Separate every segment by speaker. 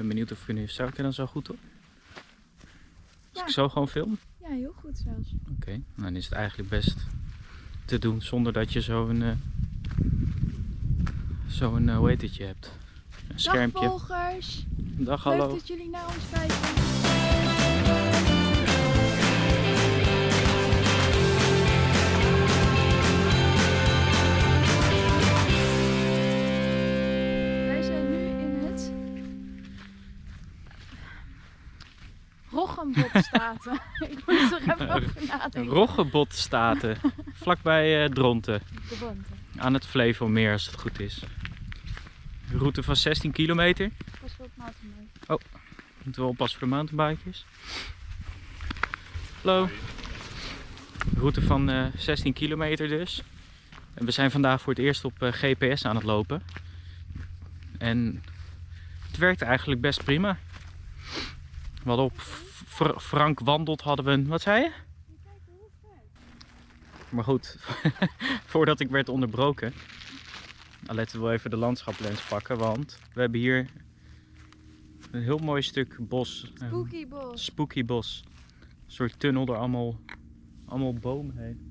Speaker 1: ben benieuwd of ik nu... Zou ik dan zo goed op? Als
Speaker 2: Ja.
Speaker 1: ik zo gewoon film?
Speaker 2: Ja, heel goed zelfs.
Speaker 1: Oké, nou, dan is het eigenlijk best te doen zonder dat je zo'n... eh zo'n, eh, hoe heet het je hebt? Een
Speaker 2: Dag
Speaker 1: schermpje.
Speaker 2: volgers.
Speaker 1: Dag,
Speaker 2: Leuk
Speaker 1: hallo.
Speaker 2: dat jullie naar ons kijken. Roggenbotstaten. Ik moet er even over nadenken.
Speaker 1: Roggebotstaten, vlakbij eh, Dronten.
Speaker 2: De banden.
Speaker 1: Aan het Flevomeer als het goed is. Een route van 16 kilometer.
Speaker 2: Pas wel op mountainbike.
Speaker 1: Moeten we oppassen voor de mountainbikers. Hallo. Een route van eh, 16 kilometer dus. En we zijn vandaag voor het eerst op eh, GPS aan het lopen. En het werkt eigenlijk best prima. We hadden op Fr- Frank Wandelt hadden we een... Wat zei je? Maar goed, voordat ik werd onderbroken. Letten we even de landschaplens pakken. Want we hebben hier een heel mooi stuk bos. Een
Speaker 2: Spooky bos.
Speaker 1: spooky bos. Een soort tunnel door allemaal, allemaal bomen heen.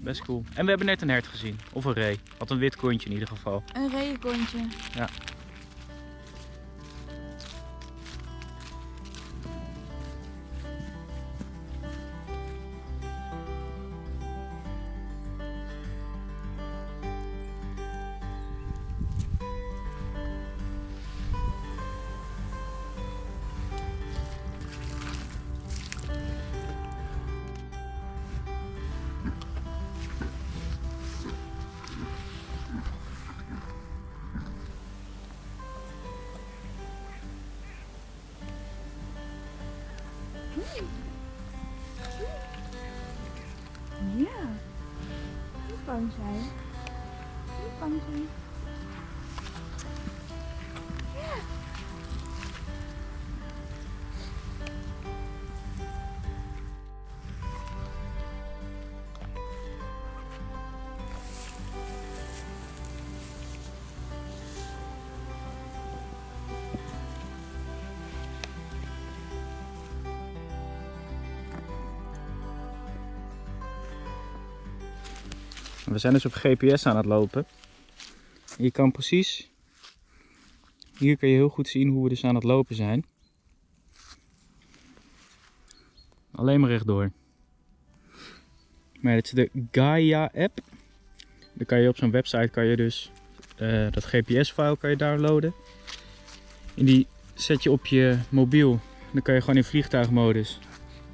Speaker 1: Best cool. En we hebben net een hert gezien. Of een ree. Wat een wit kontje in ieder geval.
Speaker 2: Een regenkontje.
Speaker 1: Ja.
Speaker 2: Ja. Niet bang zijn. Niet
Speaker 1: We zijn dus op GPS aan het lopen. Je kan precies... Hier kun je heel goed zien hoe we dus aan het lopen zijn. Alleen maar rechtdoor. Maar dit is de Gaia app. Dan kan je op zo'n website kan je dus eh, dat GPS-file kan je downloaden. En die zet je op je mobiel. Dan kan je gewoon in vliegtuigmodus.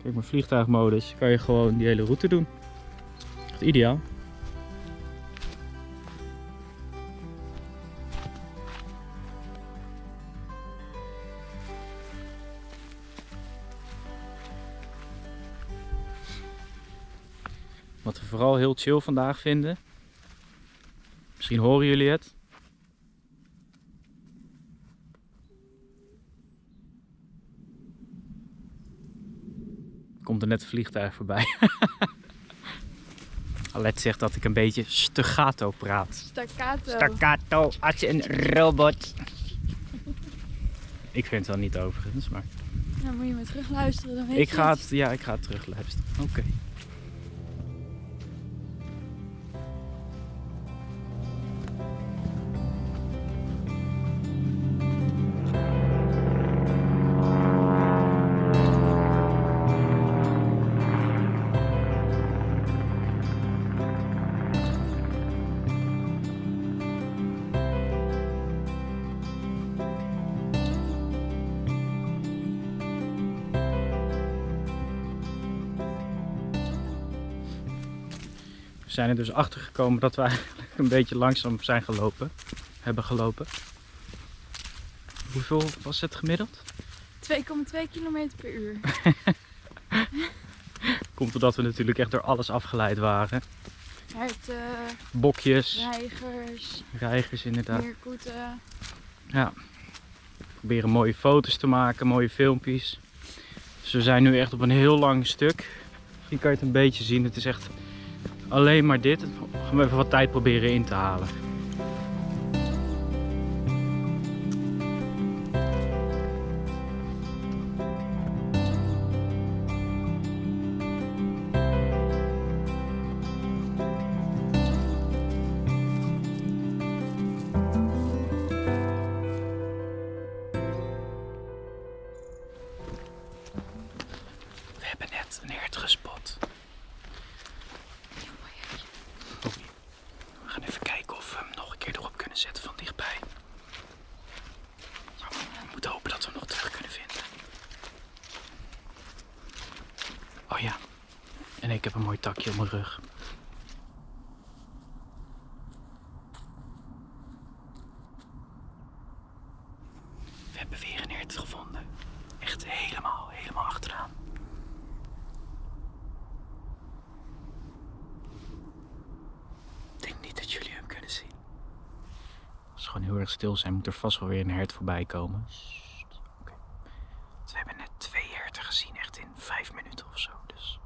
Speaker 1: Kijk maar vliegtuigmodus. Kan je gewoon die hele route doen. Echt ideaal. Wat we vooral heel chill vandaag vinden. Misschien horen jullie het. Komt er net een vliegtuig voorbij. Alet zegt dat ik een beetje staccato praat.
Speaker 2: Staccato.
Speaker 1: Staccato als een robot. Ik vind het wel niet overigens, maar
Speaker 2: Dan moet je maar terug luisteren. Dan weet
Speaker 1: ik
Speaker 2: je
Speaker 1: ga
Speaker 2: het.
Speaker 1: ja, ik ga het terugluisteren. Oké. Zijn er dus achter gekomen dat we eigenlijk een beetje langzaam zijn gelopen. Hebben gelopen. Hoeveel was het gemiddeld?
Speaker 2: 2,2 km per uur.
Speaker 1: Komt omdat we natuurlijk echt door alles afgeleid waren.
Speaker 2: Herten,
Speaker 1: Bokjes,
Speaker 2: reigers,
Speaker 1: reigers inderdaad.
Speaker 2: meerkoeten.
Speaker 1: Ja. Proberen mooie foto's te maken, mooie filmpjes. Dus we zijn nu echt op een heel lang stuk. Misschien kan je het een beetje zien. Het is echt alleen maar dit. Gaan we even wat tijd proberen in te halen. We hebben net een gesproken. Oh ja, en ik heb een mooi takje op mijn rug. We hebben weer een hert gevonden. Echt helemaal, helemaal achteraan. Ik denk niet dat jullie hem kunnen zien. Als ze gewoon heel erg stil zijn, moet er vast wel weer een hert voorbij komen. We hebben net twee gezien, echt in vijf minuten of zo. Dus.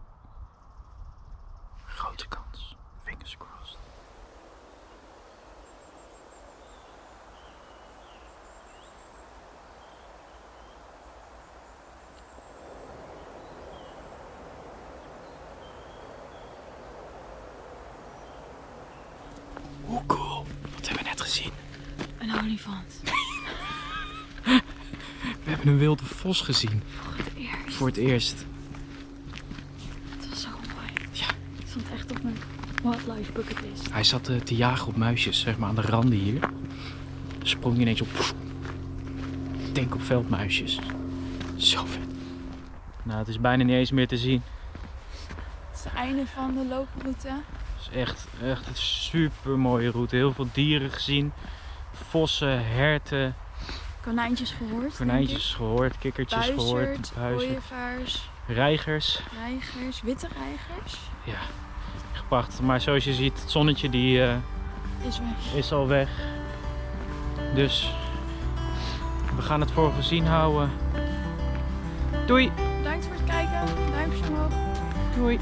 Speaker 1: Grote kans. Fingers crossed. Hoe cool. Wat hebben we net gezien?
Speaker 2: Een olifant.
Speaker 1: We hebben een wilde vos gezien.
Speaker 2: Voor het eerst.
Speaker 1: Voor het eerst.
Speaker 2: Het was zo mooi.
Speaker 1: Ja.
Speaker 2: Het stond echt op mijn wildlife bucketlist.
Speaker 1: Hij zat eh, te jagen op muisjes, zeg maar aan de randen hier. Sprong hij ineens op. Denk op veldmuisjes. Zo vet. Nou, het is bijna niet eens meer te zien.
Speaker 2: Het is het einde van de looproute.
Speaker 1: Het is echt, echt een super mooie route. Heel veel dieren gezien. Vossen, herten,
Speaker 2: Konijntjes gehoord.
Speaker 1: konijntjes gehoord,
Speaker 2: ik.
Speaker 1: kikkertjes gehoord,
Speaker 2: Buizerd, ooievaars,
Speaker 1: reigers.
Speaker 2: reigers, witte reigers.
Speaker 1: Ja, echt prachtig. Maar zoals je ziet, het zonnetje die, eh,
Speaker 2: Is weg.
Speaker 1: is al weg. Dus we gaan het voor gezien houden. Doei!
Speaker 2: Bedankt voor het kijken. Duimpjes omhoog.
Speaker 1: Doei!